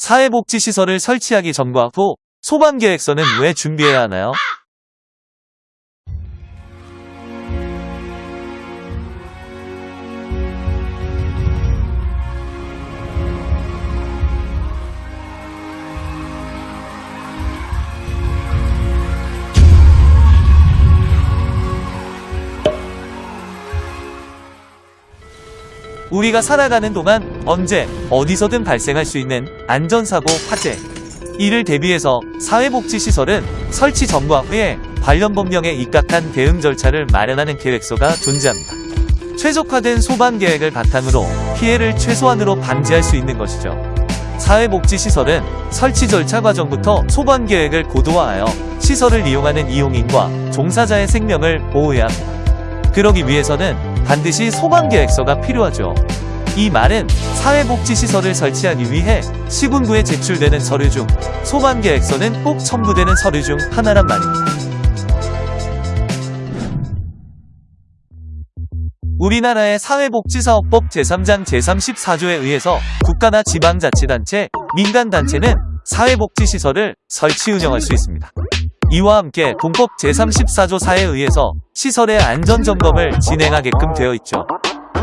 사회복지시설을 설치하기 전과 후 소방계획서는 왜 준비해야 하나요? 우리가 살아가는 동안 언제 어디서든 발생할 수 있는 안전사고 화재 이를 대비해서 사회복지시설은 설치 전과 후에 관련 법령에 입각한 대응 절차를 마련하는 계획서가 존재합니다. 최적화된 소방 계획을 바탕으로 피해를 최소한으로 방지할 수 있는 것이죠. 사회복지시설은 설치 절차 과정부터 소방 계획을 고도화하여 시설을 이용하는 이용인과 종사자의 생명을 보호해야 합니다. 그러기 위해서는 반드시 소방계획서가 필요하죠. 이 말은 사회복지시설을 설치하기 위해 시군구에 제출되는 서류 중 소방계획서는 꼭 첨부되는 서류 중 하나란 말입니다. 우리나라의 사회복지사업법 제3장 제34조에 의해서 국가나 지방자치단체, 민간단체는 사회복지시설을 설치 운영할 수 있습니다. 이와 함께 공법 제34조 4에 의해서 시설의 안전점검을 진행하게끔 되어 있죠.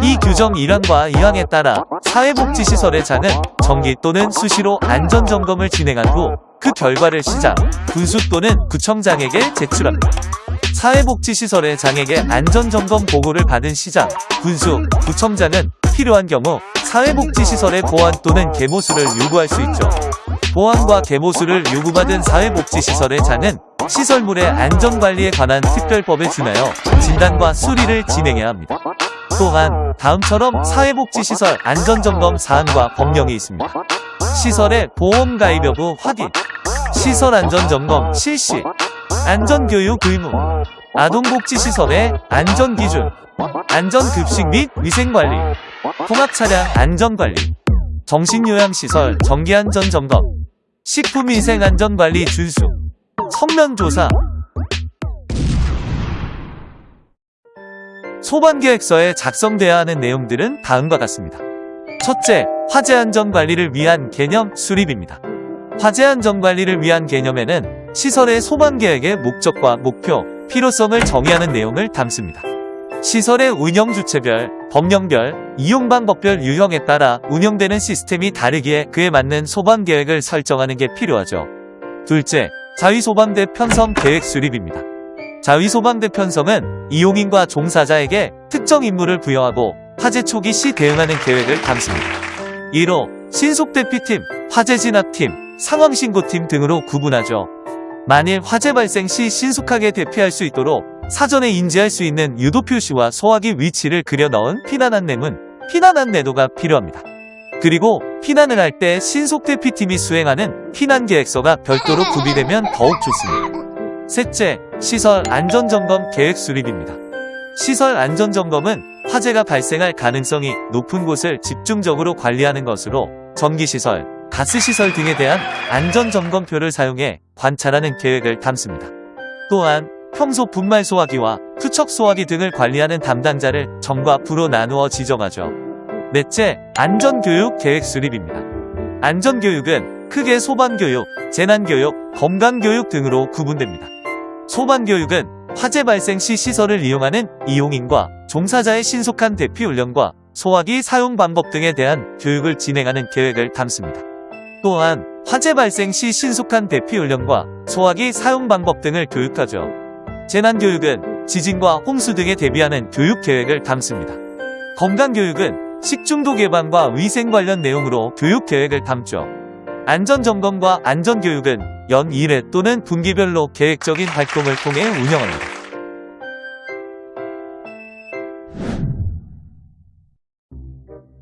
이 규정 1항과 2항에 따라 사회복지시설의 장은 정기 또는 수시로 안전점검을 진행한 후 그 결과를 시장, 군수 또는 구청장에게 제출합니다. 사회복지시설의 장에게 안전점검 보고를 받은 시장, 군수, 구청장은 필요한 경우 사회복지시설의 보안 또는 개모수를 요구할 수 있죠. 보안과 개모수를 요구받은 사회복지시설의 장은 시설물의 안전관리에 관한 특별법에 준하여 진단과 수리를 진행해야 합니다. 또한 다음처럼 사회복지시설 안전점검 사항과 법령이 있습니다. 시설의 보험 가입 여부 확인, 시설 안전점검 실시, 안전교육 의무, 아동복지시설의 안전기준, 안전급식 및 위생관리, 통합차량 안전관리, 정신요양시설 정기안전점검, 식품위생안전관리 준수, 성면조사 소방계획서에 작성돼야 하는 내용들은 다음과 같습니다. 첫째, 화재안전관리를 위한 개념 수립입니다. 화재안전관리를 위한 개념에는 시설의 소방계획의 목적과 목표, 필요성을 정의하는 내용을 담습니다. 시설의 운영 주체별, 법령별, 이용 방법별 유형에 따라 운영되는 시스템이 다르기에 그에 맞는 소방계획을 설정하는 게 필요하죠. 둘째, 자위소방대 편성 계획 수립입니다. 자위소방대 편성은 이용인과 종사자에게 특정 임무를 부여하고 화재 초기 시 대응하는 계획을 담습니다. 이로 신속대피팀, 화재진압팀, 상황신고팀 등으로 구분하죠. 만일 화재 발생 시 신속하게 대피할 수 있도록 사전에 인지할 수 있는 유도 표시와 소화기 위치를 그려 넣은 피난 안내문, 피난 안내도가 필요합니다. 그리고 피난을 할 때 신속대피팀이 수행하는 피난계획서가 별도로 구비되면 더욱 좋습니다. 셋째, 시설 안전점검 계획 수립입니다. 시설 안전점검은 화재가 발생할 가능성이 높은 곳을 집중적으로 관리하는 것으로 전기시설, 가스시설 등에 대한 안전점검표를 사용해 관찰하는 계획을 담습니다. 또한 평소 분말 소화기와 투척 소화기 등을 관리하는 담당자를 정과 부로 나누어 지정하죠. 넷째, 안전교육 계획 수립입니다. 안전교육은 크게 소방교육, 재난교육, 건강교육 등으로 구분됩니다. 소방교육은 화재 발생 시 시설을 이용하는 이용인과 종사자의 신속한 대피 훈련과 소화기 사용 방법 등에 대한 교육을 진행하는 계획을 담습니다. 또한 화재 발생 시 신속한 대피 훈련과 소화기 사용 방법 등을 교육하죠. 재난교육은 지진과 홍수 등에 대비하는 교육 계획을 담습니다. 건강교육은 식중독 예방과 위생 관련 내용으로 교육 계획을 담죠. 안전점검과 안전교육은 연 1회 또는 분기별로 계획적인 활동을 통해 운영합니다.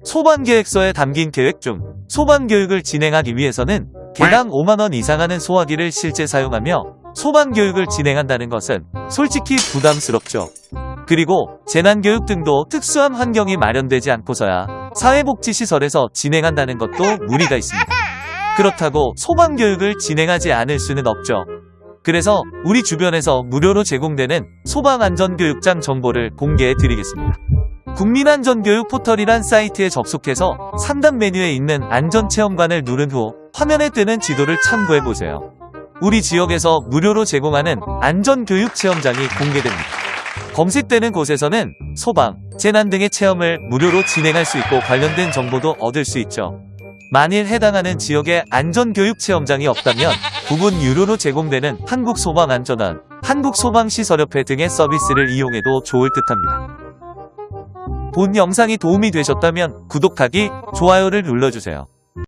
소방계획서에 담긴 계획 중 소방교육을 진행하기 위해서는 개당 5만원 이상 하는 소화기를 실제 사용하며 소방교육을 진행한다는 것은 솔직히 부담스럽죠. 그리고 재난교육 등도 특수한 환경이 마련되지 않고서야 사회복지시설에서 진행한다는 것도 무리가 있습니다. 그렇다고 소방교육을 진행하지 않을 수는 없죠. 그래서 우리 주변에서 무료로 제공되는 소방안전교육장 정보를 공개해 드리겠습니다. 국민안전교육 포털이란 사이트에 접속해서 상단 메뉴에 있는 안전체험관을 누른 후 화면에 뜨는 지도를 참고해보세요. 우리 지역에서 무료로 제공하는 안전교육 체험장이 공개됩니다. 검색되는 곳에서는 소방, 재난 등의 체험을 무료로 진행할 수 있고 관련된 정보도 얻을 수 있죠. 만일 해당하는 지역에 안전교육 체험장이 없다면 부분 유료로 제공되는 한국소방안전원, 한국소방시설협회 등의 서비스를 이용해도 좋을 듯합니다. 본 영상이 도움이 되셨다면 구독하기, 좋아요를 눌러주세요.